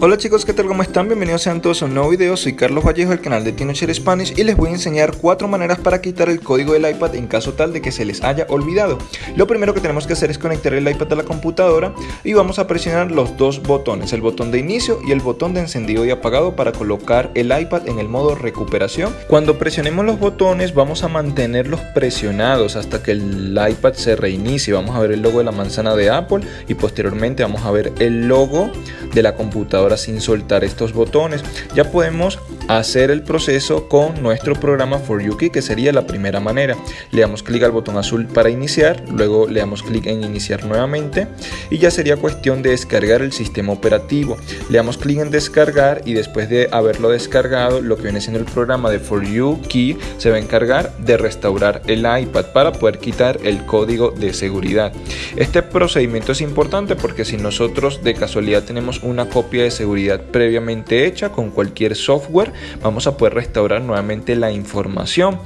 Hola chicos, ¿qué tal? ¿Cómo están? Bienvenidos sean todos a un nuevo video, soy Carlos Vallejo del canal de Teenager Spanish y les voy a enseñar cuatro maneras para quitar el código del iPad en caso tal de que se les haya olvidado. Lo primero que tenemos que hacer es conectar el iPad a la computadora y vamos a presionar los dos botones, el botón de inicio y el botón de encendido y apagado para colocar el iPad en el modo recuperación. Cuando presionemos los botones vamos a mantenerlos presionados hasta que el iPad se reinicie, vamos a ver el logo de la manzana de Apple y posteriormente vamos a ver el logo de la computadora ahora sin soltar estos botones. Ya podemos hacer el proceso con nuestro programa For Yuki que sería la primera manera. Le damos clic al botón azul para iniciar, luego le damos clic en iniciar nuevamente y ya sería cuestión de descargar el sistema operativo. Le damos clic en descargar y después de haberlo descargado, lo que viene siendo el programa de For Yuki se va a encargar de restaurar el iPad para poder quitar el código de seguridad. Este procedimiento es importante porque si nosotros de casualidad tenemos una copia de seguridad previamente hecha con cualquier software, vamos a poder restaurar nuevamente la información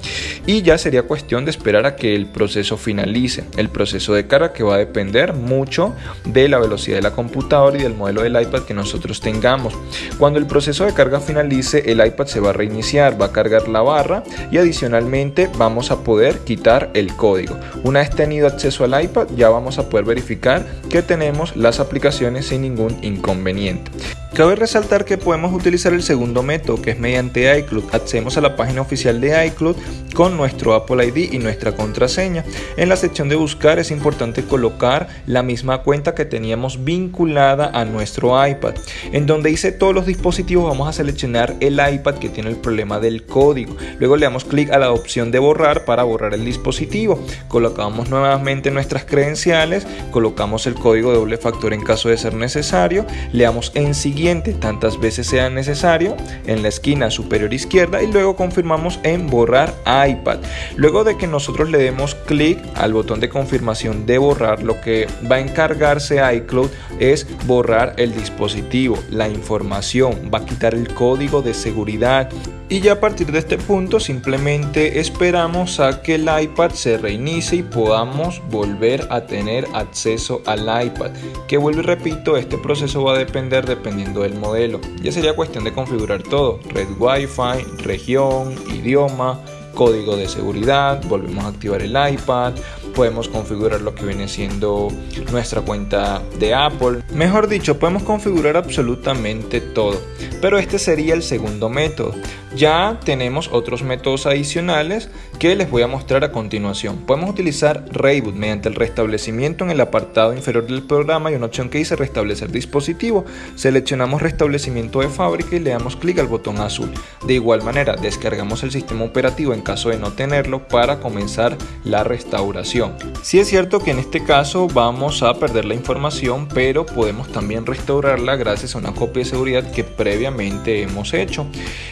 y ya sería cuestión de esperar a que el proceso finalice. El proceso de carga que va a depender mucho de la velocidad de la computadora y del modelo del iPad que nosotros tengamos. Cuando el proceso de carga finalice, el iPad se va a reiniciar, va a cargar la barra y adicionalmente vamos a poder quitar el código. Una vez tenido acceso al iPad, ya vamos a poder verificar que tenemos las aplicaciones sin ningún inconveniente. Cabe resaltar que podemos utilizar el segundo método que es mediante iCloud. Accedemos a la página oficial de iCloud con nuestro Apple ID y nuestra contraseña. En la sección de buscar es importante colocar la misma cuenta que teníamos vinculada a nuestro iPad. En donde dice todos los dispositivos vamos a seleccionar el iPad que tiene el problema del código. Luego le damos clic a la opción de borrar para borrar el dispositivo. Colocamos nuevamente nuestras credenciales, colocamos el código de doble factor en caso de ser necesario, le damos en siguiente tantas veces sea necesario en la esquina superior izquierda y luego confirmamos en borrar iPad. Luego de que nosotros le demos clic al botón de confirmación de borrar, lo que va a encargarse iCloud es borrar el dispositivo, la información, va a quitar el código de seguridad y ya a partir de este punto simplemente esperamos a que el iPad se reinicie y podamos volver a tener acceso al iPad. Que vuelvo y repito, este proceso va a depender dependiendo del modelo. Ya sería cuestión de configurar todo, red Wi-Fi, región, idioma, código de seguridad, volvemos a activar el iPad, podemos configurar lo que viene siendo nuestra cuenta de Apple. Mejor dicho, podemos configurar absolutamente todo. Pero este sería el segundo método. Ya tenemos otros métodos adicionales que les voy a mostrar a continuación. Podemos utilizar Reboot mediante el restablecimiento en el apartado inferior del programa y una opción que dice restablecer dispositivo. Seleccionamos restablecimiento de fábrica y le damos clic al botón azul. De igual manera, descargamos el sistema operativo en caso de no tenerlo para comenzar la restauración. Si es cierto que en este caso vamos a perder la información, pero podemos también restaurarla gracias a una copia de seguridad que previamente hemos hecho.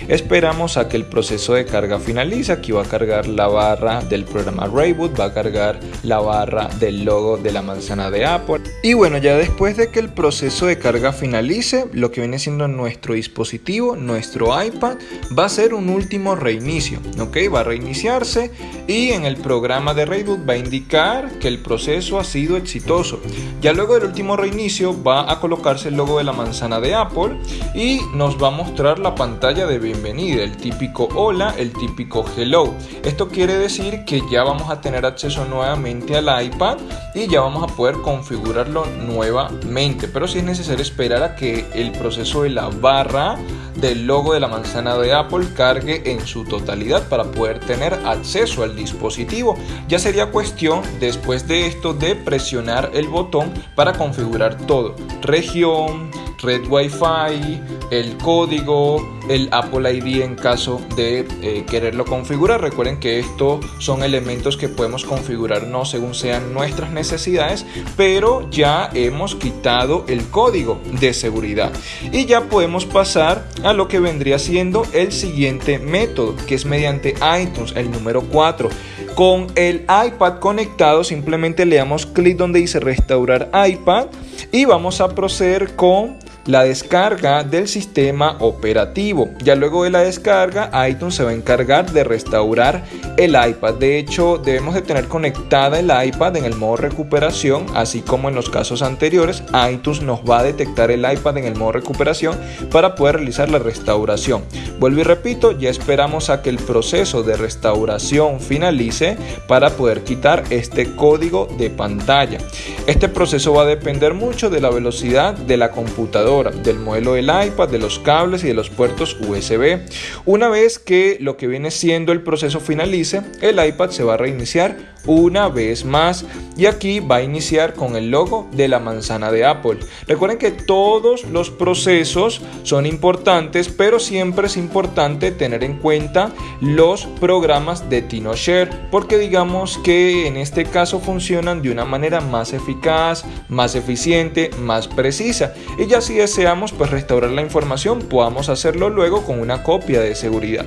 Esperamos a que el proceso de carga finalice. Aquí va a cargar la barra del programa Rayboot, va a cargar la barra del logo de la manzana de Apple. Y bueno, ya después de que el proceso de carga finalice, lo que viene siendo nuestro dispositivo, nuestro iPad, va a ser un último reinicio. ¿ok? Va a reiniciarse y en el programa de Rayboot va a indicar que el proceso ha sido exitoso. Ya luego del último reinicio va a colocarse el logo de la manzana de Apple y nos va a mostrar la pantalla de bienvenida, el típico hola, el típico hello. Esto quiere decir que ya vamos a tener acceso nuevamente al iPad y ya vamos a poder configurarlo nuevamente. Pero si es necesario esperar a que el proceso de la barra del logo de la manzana de Apple cargue en su totalidad para poder tener acceso al dispositivo. Ya sería cuestión después de esto de presionar el botón para configurar todo. Región, red Wi-Fi, el código, el Apple ID en caso de eh, quererlo configurar. Recuerden que estos son elementos que podemos configurar no según sean nuestras necesidades, pero ya hemos quitado el código de seguridad. Y ya podemos pasar a lo que vendría siendo el siguiente método, que es mediante iTunes, el número 4. Con el iPad conectado simplemente le damos clic donde dice restaurar iPad y vamos a proceder con la descarga del sistema operativo. Ya luego de la descarga, iTunes se va a encargar de restaurar el iPad. De hecho, debemos de tener conectada el iPad en el modo recuperación, así como en los casos anteriores, iTunes nos va a detectar el iPad en el modo recuperación para poder realizar la restauración. Vuelvo y repito, ya esperamos a que el proceso de restauración finalice para poder quitar este código de pantalla. Este proceso va a depender mucho de la velocidad de la computadora, del modelo del iPad, de los cables y de los puertos USB. Una vez que lo que viene siendo el proceso finalice, el iPad se va a reiniciar una vez más y aquí va a iniciar con el logo de la manzana de Apple. Recuerden que todos los procesos son importantes, pero siempre es importante tener en cuenta los programas de TinoShare, porque digamos que en este caso funcionan de una manera más eficaz, más eficiente, más precisa. Y ya si deseamos pues restaurar la información, podamos hacerlo luego con una copia de seguridad.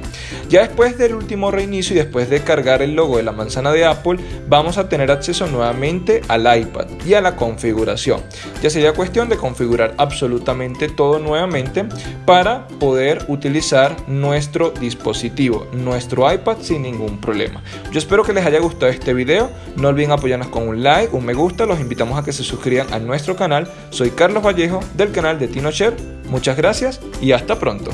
Ya después del último reinicio y después de cargar el logo de la manzana de Apple, vamos a tener acceso nuevamente al iPad y a la configuración. Ya sería cuestión de configurar absolutamente todo nuevamente para poder utilizar nuestro dispositivo, nuestro iPad sin ningún problema. Yo espero que les haya gustado este video. No olviden apoyarnos con un like, un me gusta. Los invitamos a que se suscriban a nuestro canal. Soy Carlos Vallejo del canal de TinoShare. Muchas gracias y hasta pronto.